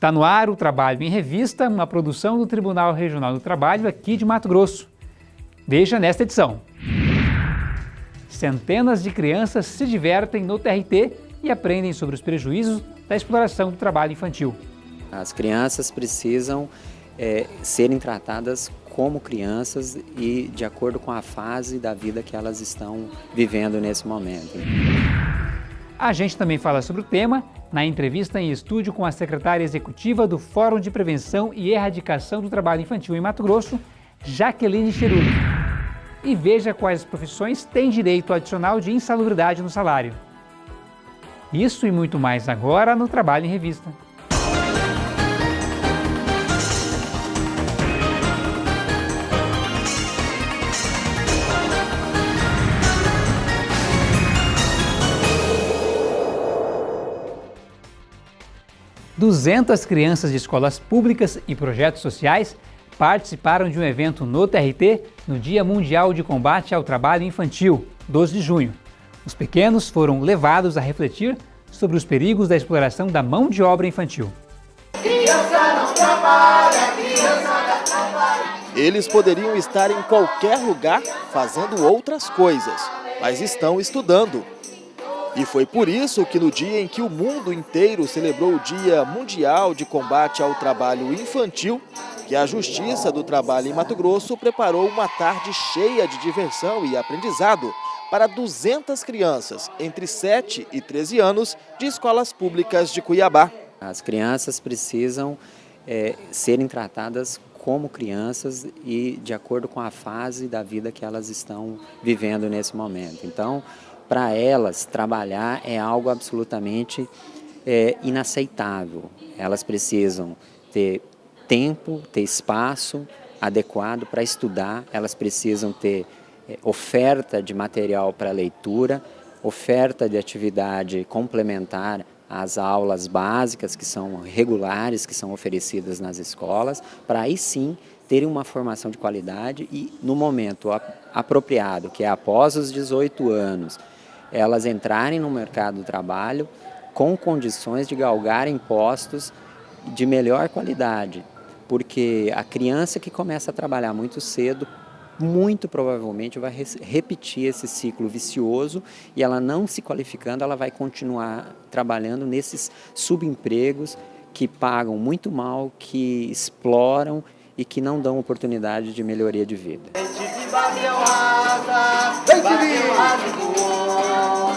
Está no ar o Trabalho em Revista, uma produção do Tribunal Regional do Trabalho aqui de Mato Grosso. Veja nesta edição. Centenas de crianças se divertem no TRT e aprendem sobre os prejuízos da exploração do trabalho infantil. As crianças precisam é, serem tratadas como crianças e de acordo com a fase da vida que elas estão vivendo nesse momento. A gente também fala sobre o tema na entrevista em estúdio com a secretária executiva do Fórum de Prevenção e Erradicação do Trabalho Infantil em Mato Grosso, Jaqueline Cheruli. E veja quais profissões têm direito adicional de insalubridade no salário. Isso e muito mais agora no Trabalho em Revista. 200 crianças de escolas públicas e projetos sociais participaram de um evento no TRT no Dia Mundial de Combate ao Trabalho Infantil, 12 de junho. Os pequenos foram levados a refletir sobre os perigos da exploração da mão de obra infantil. Criança não trabalha, criança não trabalha. Eles poderiam estar em qualquer lugar fazendo outras coisas, mas estão estudando. E foi por isso que no dia em que o mundo inteiro celebrou o Dia Mundial de Combate ao Trabalho Infantil, que a Justiça do Trabalho em Mato Grosso preparou uma tarde cheia de diversão e aprendizado para 200 crianças entre 7 e 13 anos de escolas públicas de Cuiabá. As crianças precisam é, serem tratadas como crianças e de acordo com a fase da vida que elas estão vivendo nesse momento. Então, para elas, trabalhar é algo absolutamente é, inaceitável. Elas precisam ter tempo, ter espaço adequado para estudar, elas precisam ter é, oferta de material para leitura, oferta de atividade complementar às aulas básicas que são regulares, que são oferecidas nas escolas, para aí sim terem uma formação de qualidade e no momento apropriado, que é após os 18 anos, elas entrarem no mercado do trabalho com condições de galgarem postos de melhor qualidade, porque a criança que começa a trabalhar muito cedo, muito provavelmente vai repetir esse ciclo vicioso e ela não se qualificando, ela vai continuar trabalhando nesses subempregos que pagam muito mal, que exploram e que não dão oportunidade de melhoria de vida.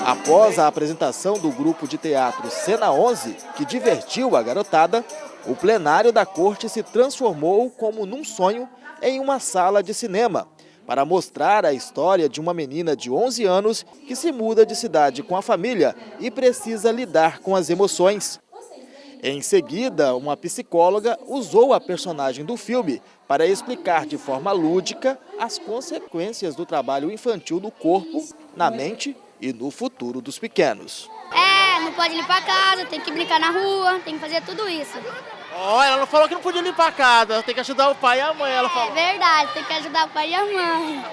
Após a apresentação do grupo de teatro Cena 11, que divertiu a garotada, o plenário da corte se transformou, como num sonho, em uma sala de cinema, para mostrar a história de uma menina de 11 anos que se muda de cidade com a família e precisa lidar com as emoções. Em seguida, uma psicóloga usou a personagem do filme para explicar de forma lúdica as consequências do trabalho infantil no corpo, na mente e no futuro dos pequenos. É, não pode limpar a casa, tem que brincar na rua, tem que fazer tudo isso. Oh, ela não falou que não podia limpar a casa, tem que ajudar o pai e a mãe, ela falou. É verdade, tem que ajudar o pai e a mãe.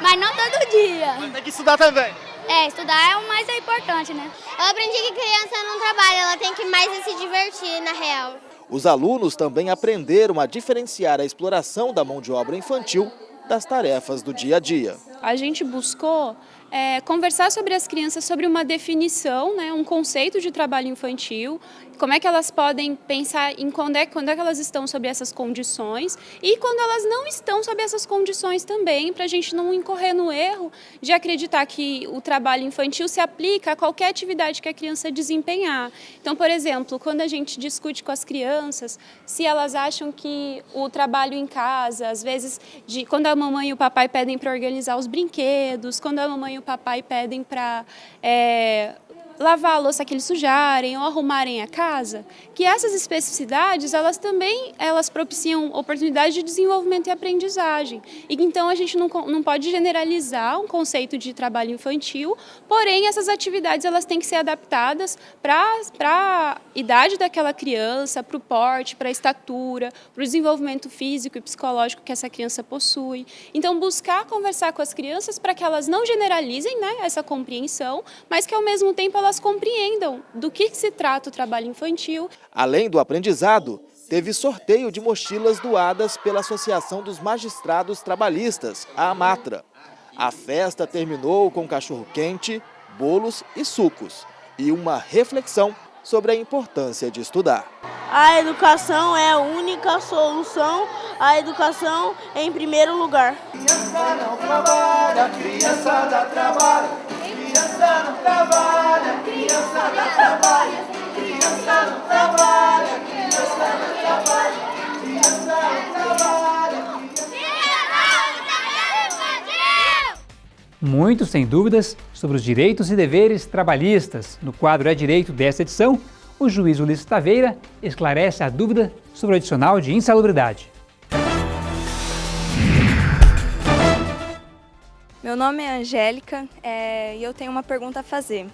Mas não todo dia. Mas tem que estudar também. É, estudar é o mais importante, né? Eu aprendi que criança não trabalha, ela tem que mais se divertir, na real. Os alunos também aprenderam a diferenciar a exploração da mão de obra infantil das tarefas do dia a dia. A gente buscou é, conversar sobre as crianças sobre uma definição, né, um conceito de trabalho infantil, como é que elas podem pensar em quando é, quando é que elas estão sob essas condições e quando elas não estão sob essas condições também, para a gente não incorrer no erro de acreditar que o trabalho infantil se aplica a qualquer atividade que a criança desempenhar. Então, por exemplo, quando a gente discute com as crianças, se elas acham que o trabalho em casa, às vezes, de, quando a mamãe e o papai pedem para organizar os brinquedos, quando a mamãe e o papai pedem para é, lavar a louça que eles sujarem ou arrumarem a casa, que essas especificidades, elas também elas propiciam oportunidade de desenvolvimento e aprendizagem. E então a gente não, não pode generalizar um conceito de trabalho infantil, porém essas atividades elas têm que ser adaptadas para a idade daquela criança, para o porte, para a estatura, para o desenvolvimento físico e psicológico que essa criança possui. Então buscar conversar com as crianças para que elas não generalizem né, essa compreensão, mas que ao mesmo tempo elas compreendam do que se trata o trabalho infantil. Além do aprendizado, teve sorteio de mochilas doadas pela Associação dos Magistrados Trabalhistas, a AMATRA. A festa terminou com cachorro-quente, bolos e sucos e uma reflexão sobre a importância de estudar. A educação é a única solução, a educação em primeiro lugar. Criança não trabalha, criança dá trabalho. Criança não trabalha, trabalha, trabalha. Não trabalha. Muito sem dúvidas sobre os direitos e deveres trabalhistas. No quadro É Direito desta edição, o juiz Ulisses Taveira esclarece a dúvida sobre o adicional de insalubridade. Meu nome é Angélica é, e eu tenho uma pergunta a fazer.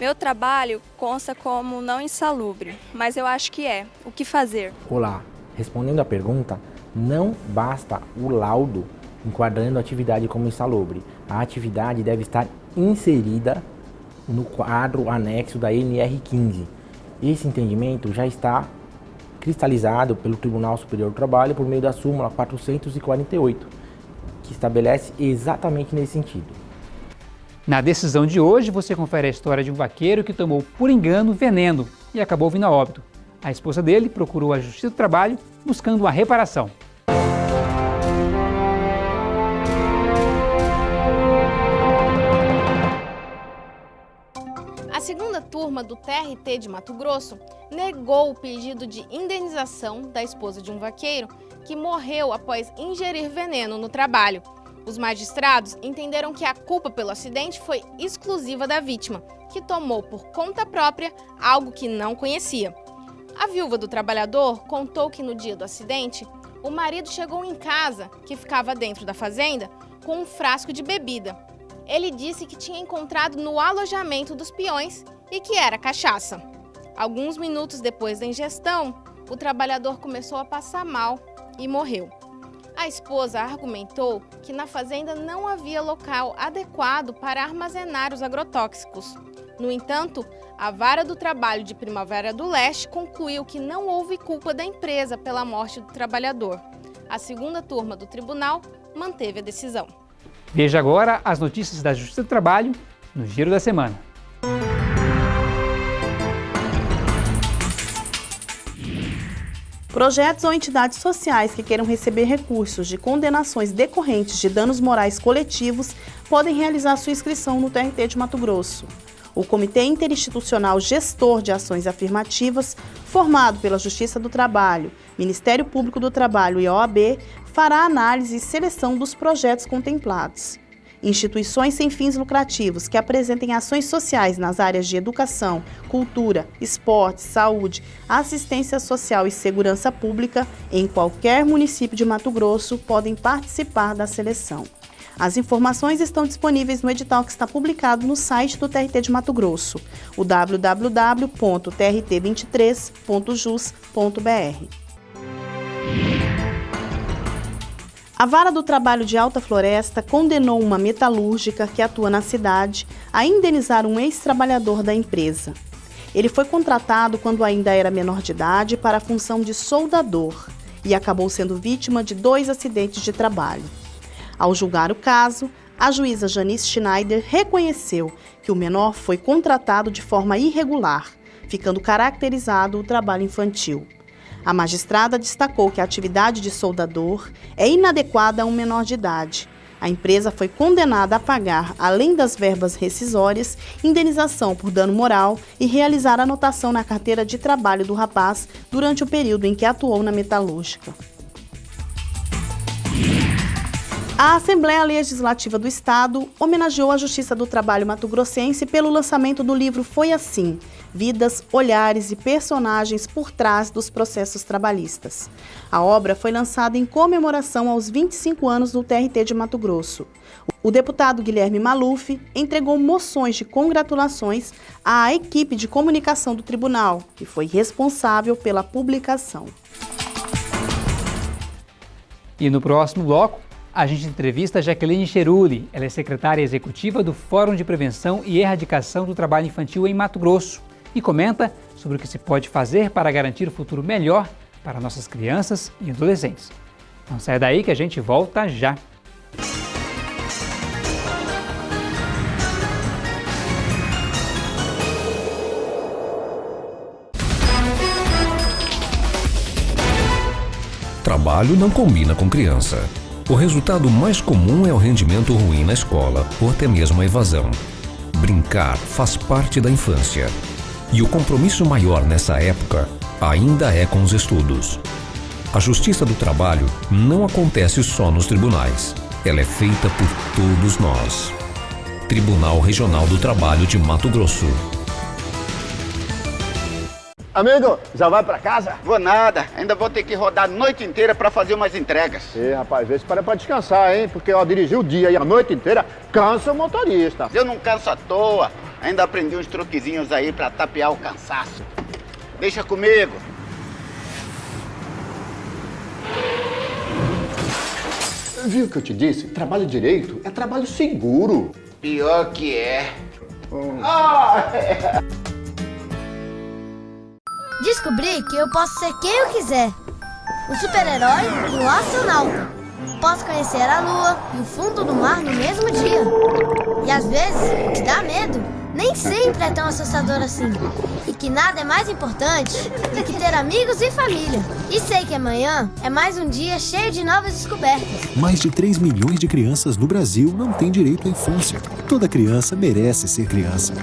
Meu trabalho consta como não insalubre, mas eu acho que é. O que fazer? Olá, respondendo à pergunta, não basta o laudo enquadrando a atividade como insalubre. A atividade deve estar inserida no quadro anexo da NR15. Esse entendimento já está cristalizado pelo Tribunal Superior do Trabalho por meio da súmula 448, que estabelece exatamente nesse sentido. Na decisão de hoje, você confere a história de um vaqueiro que tomou por engano veneno e acabou vindo a óbito. A esposa dele procurou a Justiça do Trabalho buscando uma reparação. A segunda turma do TRT de Mato Grosso negou o pedido de indenização da esposa de um vaqueiro que morreu após ingerir veneno no trabalho. Os magistrados entenderam que a culpa pelo acidente foi exclusiva da vítima, que tomou por conta própria algo que não conhecia. A viúva do trabalhador contou que no dia do acidente, o marido chegou em casa, que ficava dentro da fazenda, com um frasco de bebida. Ele disse que tinha encontrado no alojamento dos peões e que era cachaça. Alguns minutos depois da ingestão, o trabalhador começou a passar mal e morreu. A esposa argumentou que na fazenda não havia local adequado para armazenar os agrotóxicos. No entanto, a Vara do Trabalho de Primavera do Leste concluiu que não houve culpa da empresa pela morte do trabalhador. A segunda turma do tribunal manteve a decisão. Veja agora as notícias da Justiça do Trabalho no Giro da Semana. Projetos ou entidades sociais que queiram receber recursos de condenações decorrentes de danos morais coletivos podem realizar sua inscrição no TRT de Mato Grosso. O Comitê Interinstitucional Gestor de Ações Afirmativas, formado pela Justiça do Trabalho, Ministério Público do Trabalho e OAB, fará análise e seleção dos projetos contemplados. Instituições sem fins lucrativos que apresentem ações sociais nas áreas de educação, cultura, esporte, saúde, assistência social e segurança pública em qualquer município de Mato Grosso podem participar da seleção. As informações estão disponíveis no edital que está publicado no site do TRT de Mato Grosso, o www.trt23.jus.br. A Vara do Trabalho de Alta Floresta condenou uma metalúrgica que atua na cidade a indenizar um ex-trabalhador da empresa. Ele foi contratado quando ainda era menor de idade para a função de soldador e acabou sendo vítima de dois acidentes de trabalho. Ao julgar o caso, a juíza Janice Schneider reconheceu que o menor foi contratado de forma irregular, ficando caracterizado o trabalho infantil. A magistrada destacou que a atividade de soldador é inadequada a um menor de idade. A empresa foi condenada a pagar, além das verbas rescisórias, indenização por dano moral e realizar anotação na carteira de trabalho do rapaz durante o período em que atuou na metalúrgica. A Assembleia Legislativa do Estado homenageou a Justiça do Trabalho mato-grossense pelo lançamento do livro Foi Assim, Vidas, Olhares e Personagens por Trás dos Processos Trabalhistas. A obra foi lançada em comemoração aos 25 anos do TRT de Mato Grosso. O deputado Guilherme Maluf entregou moções de congratulações à equipe de comunicação do tribunal, que foi responsável pela publicação. E no próximo bloco, a gente entrevista Jaqueline Cheruli. Ela é secretária executiva do Fórum de Prevenção e Erradicação do Trabalho Infantil em Mato Grosso e comenta sobre o que se pode fazer para garantir um futuro melhor para nossas crianças e adolescentes. Não saia daí que a gente volta já. Trabalho não combina com criança. O resultado mais comum é o rendimento ruim na escola ou até mesmo a evasão. Brincar faz parte da infância. E o compromisso maior nessa época ainda é com os estudos. A justiça do trabalho não acontece só nos tribunais. Ela é feita por todos nós. Tribunal Regional do Trabalho de Mato Grosso. Amigo, já vai pra casa? Vou nada, ainda vou ter que rodar a noite inteira pra fazer umas entregas. Ih, rapaz, vê se para pra descansar, hein? Porque, ó, dirigir o dia e a noite inteira cansa o motorista. Eu não canso à toa, ainda aprendi uns truquezinhos aí pra tapear o cansaço. Deixa comigo. Viu o que eu te disse? Trabalho direito é trabalho seguro. Pior que é. Ah, é. Descobri que eu posso ser quem eu quiser. O super-herói e o astronauta. Posso conhecer a lua e o fundo do mar no mesmo dia. E às vezes, o que dá medo nem sempre é tão assustador assim. E que nada é mais importante do que ter amigos e família. E sei que amanhã é mais um dia cheio de novas descobertas. Mais de 3 milhões de crianças no Brasil não têm direito à infância. Toda criança merece ser criança.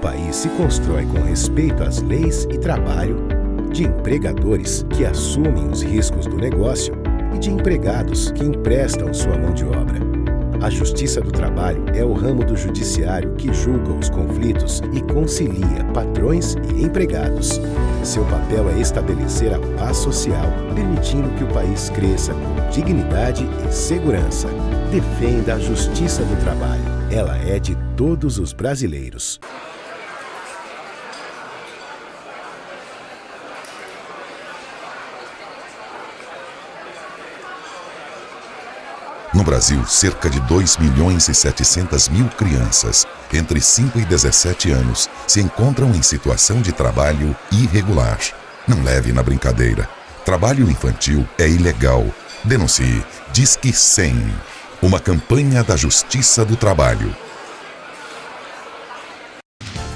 País se constrói com respeito às leis e trabalho, de empregadores que assumem os riscos do negócio e de empregados que emprestam sua mão de obra. A Justiça do Trabalho é o ramo do judiciário que julga os conflitos e concilia patrões e empregados. Seu papel é estabelecer a paz social, permitindo que o país cresça com dignidade e segurança. Defenda a Justiça do Trabalho. Ela é de todos os brasileiros. No Brasil, cerca de 2 milhões e 700 mil crianças entre 5 e 17 anos se encontram em situação de trabalho irregular. Não leve na brincadeira. Trabalho infantil é ilegal. Denuncie. Disque 100. Uma campanha da Justiça do Trabalho.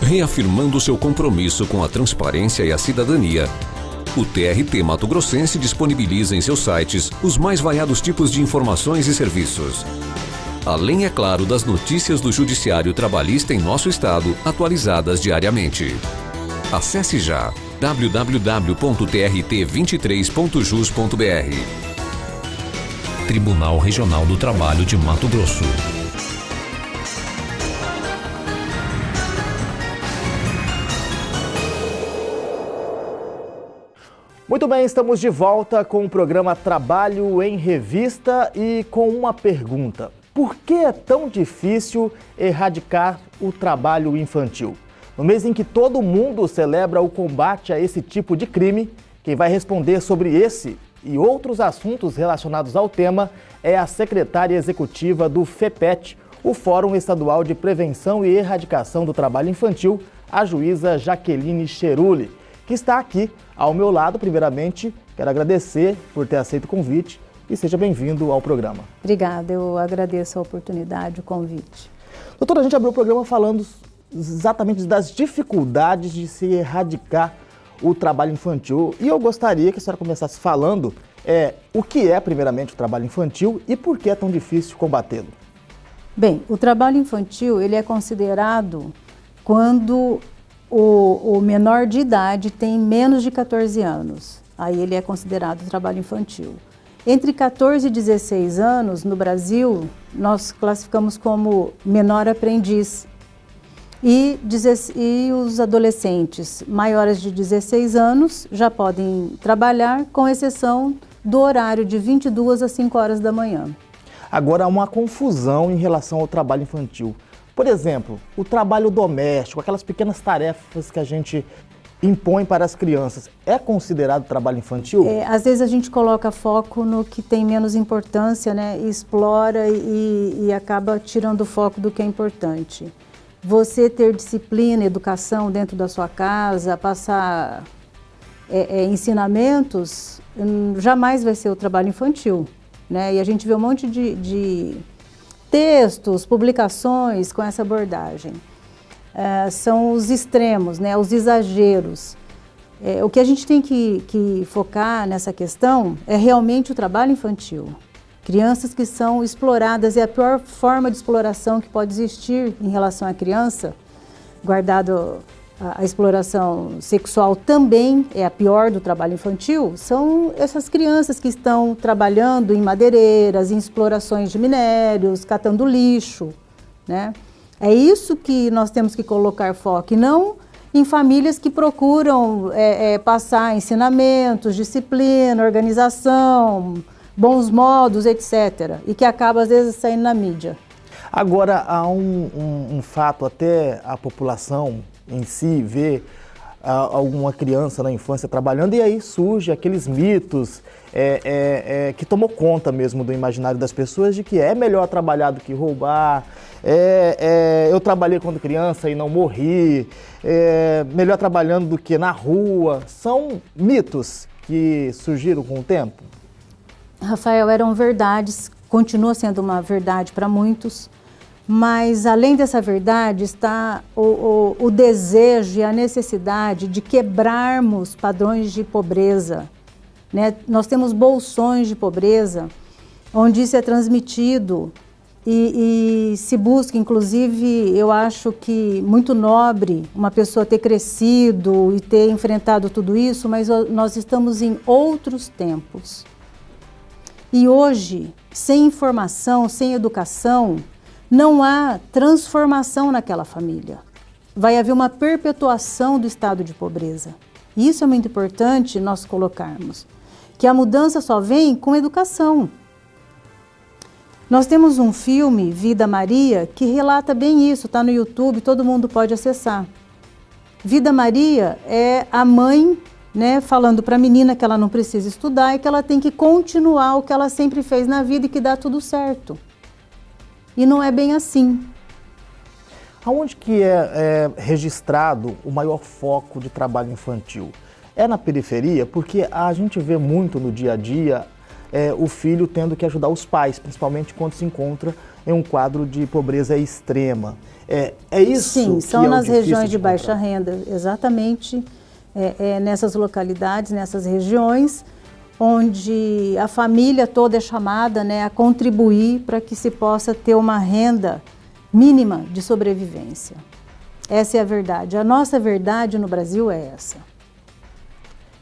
Reafirmando seu compromisso com a transparência e a cidadania, o TRT Mato Grossense disponibiliza em seus sites os mais variados tipos de informações e serviços. Além, é claro, das notícias do Judiciário Trabalhista em nosso estado, atualizadas diariamente. Acesse já www.trt23.jus.br Tribunal Regional do Trabalho de Mato Grosso. Muito bem, estamos de volta com o programa Trabalho em Revista e com uma pergunta. Por que é tão difícil erradicar o trabalho infantil? No mês em que todo mundo celebra o combate a esse tipo de crime, quem vai responder sobre esse e outros assuntos relacionados ao tema é a secretária executiva do FEPET, o Fórum Estadual de Prevenção e Erradicação do Trabalho Infantil, a juíza Jaqueline Cheruli, que está aqui ao meu lado. Primeiramente, quero agradecer por ter aceito o convite e seja bem-vindo ao programa. Obrigada, eu agradeço a oportunidade, o convite. Doutora, a gente abriu o programa falando exatamente das dificuldades de se erradicar o trabalho infantil. E eu gostaria que a senhora começasse falando é, o que é, primeiramente, o trabalho infantil e por que é tão difícil combatê-lo. Bem, o trabalho infantil ele é considerado quando o, o, menor de idade tem menos de 14 anos. Aí ele é considerado trabalho infantil. Entre 14 e 16 anos, no Brasil, nós classificamos como menor aprendiz e, e os adolescentes maiores de 16 anos já podem trabalhar, com exceção do horário de 22 às 5 horas da manhã. Agora, há uma confusão em relação ao trabalho infantil. Por exemplo, o trabalho doméstico, aquelas pequenas tarefas que a gente impõe para as crianças, é considerado trabalho infantil? É, às vezes a gente coloca foco no que tem menos importância, né? Explora e, e acaba tirando o foco do que é importante você ter disciplina, educação dentro da sua casa, passar é, é, ensinamentos, hum, jamais vai ser o trabalho infantil. Né? E a gente vê um monte de, de textos, publicações com essa abordagem. É, são os extremos, né? os exageros. É, o que a gente tem que, que focar nessa questão é realmente o trabalho infantil. Crianças que são exploradas, é a pior forma de exploração que pode existir em relação à criança, guardado a, exploração sexual também é a pior do trabalho infantil, são essas crianças que estão trabalhando em madeireiras, em explorações de minérios, catando lixo, né? É isso que nós temos que colocar foco, e não em famílias que procuram é, é, passar ensinamentos, disciplina, organização, bons modos, etc. E que acaba às vezes saindo na mídia. Agora, há um, um, um fato, até a população em si vê alguma criança na infância trabalhando e aí surge aqueles mitos é, é, é, que tomou conta mesmo do imaginário das pessoas de que é melhor trabalhar do que roubar, é, é, eu trabalhei quando criança e não morri, é, melhor trabalhando do que na rua. São mitos que surgiram com o tempo? Rafael, eram verdades, continua sendo uma verdade para muitos, mas além dessa verdade está o, o, o, desejo e a necessidade de quebrarmos padrões de pobreza. Né? Nós temos bolsões de pobreza, onde isso é transmitido e, e, se busca, inclusive, eu acho que muito nobre uma pessoa ter crescido e ter enfrentado tudo isso, mas nós estamos em outros tempos. E hoje, sem informação, sem educação, não há transformação naquela família. Vai haver uma perpetuação do estado de pobreza. Isso é muito importante nós colocarmos, que a mudança só vem com educação. Nós temos um filme, Vida Maria, que relata bem isso, está no YouTube, todo mundo pode acessar. Vida Maria é a mãe né, falando para a menina que ela não precisa estudar e que ela tem que continuar o que ela sempre fez na vida e que dá tudo certo. E não é bem assim. Aonde que é, é registrado o maior foco de trabalho infantil? É na periferia? Porque a gente vê muito no dia a dia é, o filho tendo que ajudar os pais, principalmente quando se encontra em um quadro de pobreza extrema. É, é isso Sim, são é nas regiões de, de baixa renda, exatamente é, é, nessas localidades, nessas regiões, onde a família toda é chamada né, a contribuir para que se possa ter uma renda mínima de sobrevivência. Essa é a verdade. A nossa verdade no Brasil é essa.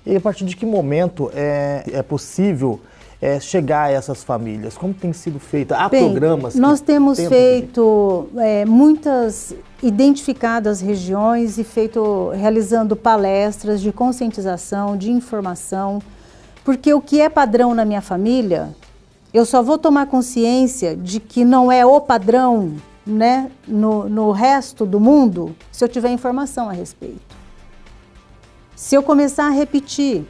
E a partir de que momento é, é possível é, chegar a essas famílias? Como tem sido feito? Há Bem, programas? Nós temos feito é, muitas identificadas regiões e feito realizando palestras de conscientização, de informação, porque o que é padrão na minha família, eu só vou tomar consciência de que não é o padrão né, no, no resto do mundo se eu tiver informação a respeito. Se eu começar a repetir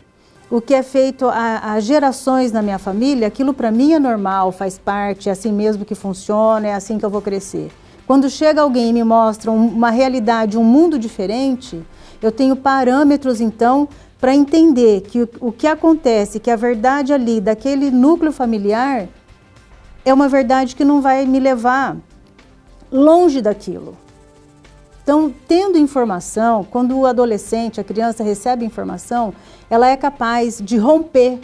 o que é feito há, gerações na minha família, aquilo para mim é normal, faz parte, é assim mesmo que funciona, é assim que eu vou crescer. Quando chega alguém e me mostra uma realidade, um mundo diferente, eu tenho parâmetros então para entender que o, que acontece, que a verdade ali daquele núcleo familiar é uma verdade que não vai me levar longe daquilo. Então, tendo informação, quando o adolescente, a criança recebe informação, ela é capaz de romper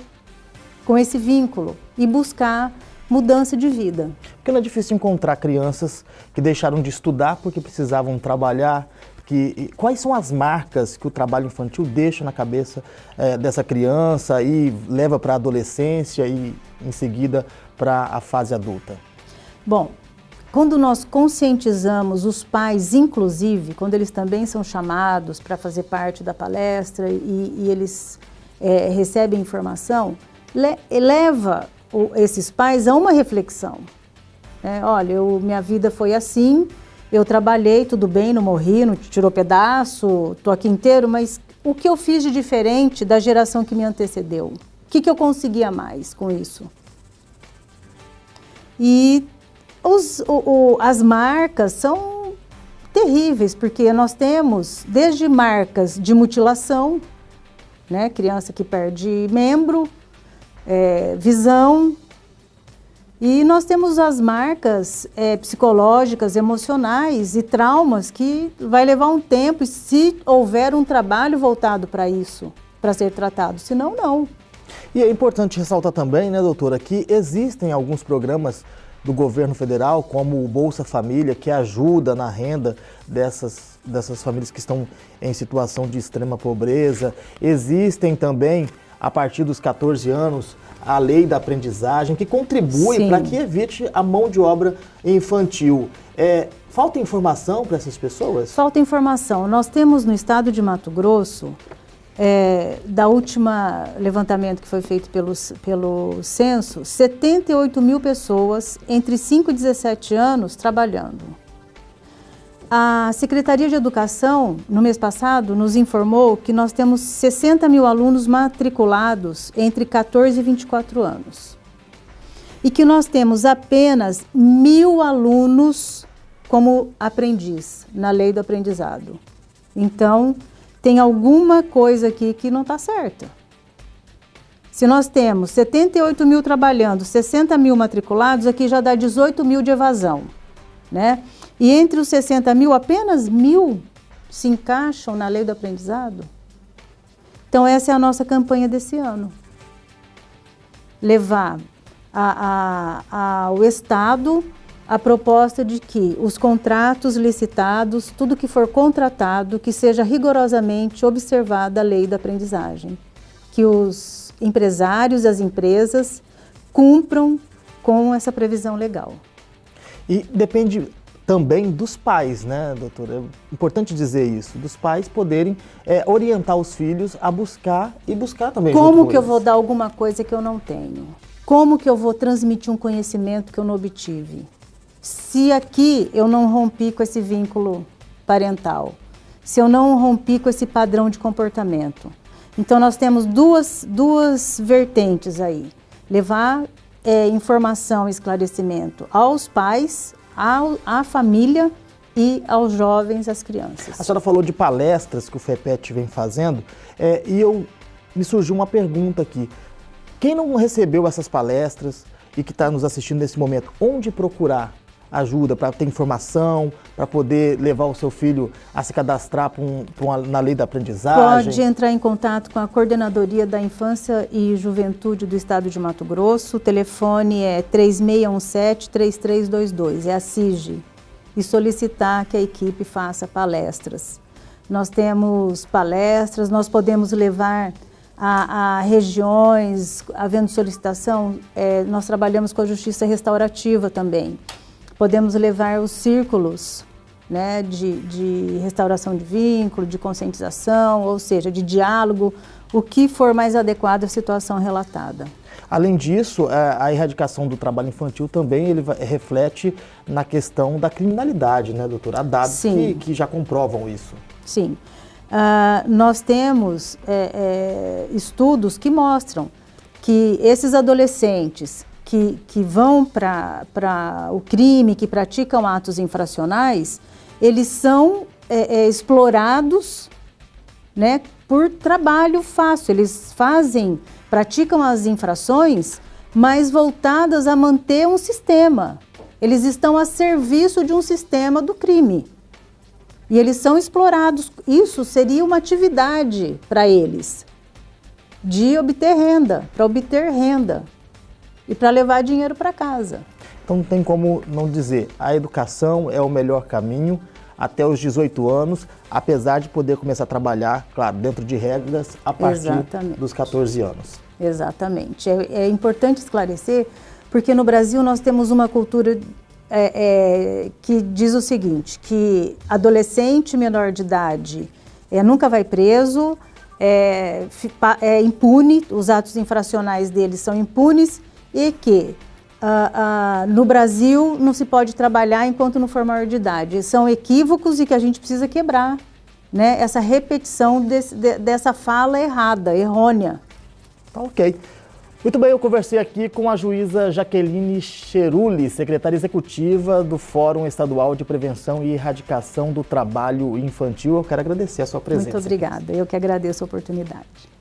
com esse vínculo e buscar mudança de vida. Porque não é difícil encontrar crianças que deixaram de estudar porque precisavam trabalhar, que, quais são as marcas que o trabalho infantil deixa na cabeça é, dessa criança e leva para a adolescência e em seguida para a fase adulta? Bom, quando nós conscientizamos os pais, inclusive, quando eles também são chamados para fazer parte da palestra e, e eles é, recebem informação, le, leva o, esses pais a uma reflexão. É, olha, eu, minha vida foi assim, eu trabalhei, tudo bem, não morri, não tirou pedaço, estou aqui inteiro, mas o que eu fiz de diferente da geração que me antecedeu? O que, que eu conseguia mais com isso? E os, o, o, as marcas são terríveis, porque nós temos desde marcas de mutilação, né, criança que perde membro, é, visão, e nós temos as marcas é, psicológicas, emocionais e traumas que vai levar um tempo, se houver um trabalho voltado para isso, para ser tratado, senão não. E é importante ressaltar também, né, doutora, que existem alguns programas do governo federal, como o Bolsa Família, que ajuda na renda dessas, dessas famílias que estão em situação de extrema pobreza. Existem também, a partir dos 14 anos, a lei da aprendizagem, que contribui para que evite a mão de obra infantil. É, falta informação para essas pessoas? Falta informação. Nós temos no estado de Mato Grosso é, da última levantamento que foi feito pelo, pelo censo, 78 mil pessoas entre 5 e 17 anos trabalhando. A Secretaria de Educação, no mês passado, nos informou que nós temos 60 mil alunos matriculados entre 14 e 24 anos. E que nós temos apenas mil alunos como aprendiz na lei do aprendizado. Então, tem alguma coisa aqui que não está certa. Se nós temos 78 mil trabalhando, 60 mil matriculados, aqui já dá 18 mil de evasão. Né? E entre os 60 mil, apenas mil se encaixam na lei do aprendizado. Então essa é a nossa campanha desse ano. Levar a, a, ao Estado a proposta de que os contratos licitados, tudo que for contratado, que seja rigorosamente observada a lei da aprendizagem. Que os empresários as empresas cumpram com essa previsão legal. E depende também dos pais, né, doutora? É importante dizer isso, dos pais poderem é, orientar os filhos a buscar e buscar também. Como que eu vou dar alguma coisa que eu não tenho? Como que eu vou transmitir um conhecimento que eu não obtive? se aqui eu não rompi com esse vínculo parental, se eu não rompi com esse padrão de comportamento. Então nós temos duas, duas vertentes aí. Levar é, informação e esclarecimento aos pais, ao, à família e aos jovens, às crianças. A senhora falou de palestras que o FEPET vem fazendo é, e eu me surgiu uma pergunta aqui. Quem não recebeu essas palestras e que está nos assistindo nesse momento, onde procurar? Ajuda, para ter informação, para poder levar o seu filho a se cadastrar pra um, pra uma, na lei da aprendizagem? Pode entrar em contato com a Coordenadoria da Infância e Juventude do Estado de Mato Grosso. O telefone é 3617-3322, é a CIG. E solicitar que a equipe faça palestras. Nós temos palestras, nós podemos levar a, a regiões, havendo solicitação, é, nós trabalhamos com a Justiça Restaurativa também podemos levar os círculos né, de, de restauração de vínculo, de conscientização, ou seja, de diálogo, o que for mais adequado à situação relatada. Além disso, é, a erradicação do trabalho infantil também ele reflete na questão da criminalidade, né, doutora? Há dados que, que, já comprovam isso. Sim. Uh, nós temos é, é, estudos que mostram que esses adolescentes que, que vão para o crime, que praticam atos infracionais, eles são é, é, explorados né, por trabalho fácil. Eles fazem, praticam as infrações, mas voltadas a manter um sistema. Eles estão a serviço de um sistema do crime. E eles são explorados. Isso seria uma atividade para eles de obter renda, para obter renda e para levar dinheiro para casa. Então não tem como não dizer, a educação é o melhor caminho até os 18 anos, apesar de poder começar a trabalhar, claro, dentro de regras, a partir Exatamente. dos 14 anos. Exatamente. É, é, importante esclarecer, porque no Brasil nós temos uma cultura é, é, que diz o seguinte, que adolescente menor de idade é, nunca vai preso, é, é, impune, os atos infracionais deles são impunes e que uh, uh, no Brasil não se pode trabalhar enquanto não for maior de idade. São equívocos e que a gente precisa quebrar. Né? Essa repetição desse, de, dessa fala errada, errônea. Tá ok. Muito bem, eu conversei aqui com a juíza Jaqueline Cheruli, secretária executiva do Fórum Estadual de Prevenção e Erradicação do Trabalho Infantil. Eu quero agradecer a sua presença. Muito obrigada, eu que agradeço a oportunidade.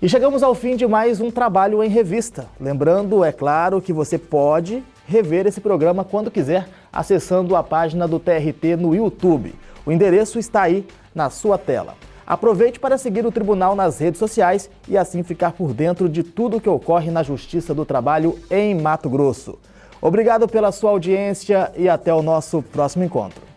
E chegamos ao fim de mais um trabalho em revista. Lembrando, é claro, que você pode rever esse programa quando quiser, acessando a página do TRT no YouTube. O endereço está aí na sua tela. Aproveite para seguir o tribunal nas redes sociais e assim ficar por dentro de tudo o que ocorre na Justiça do Trabalho em Mato Grosso. Obrigado pela sua audiência e até o nosso próximo encontro.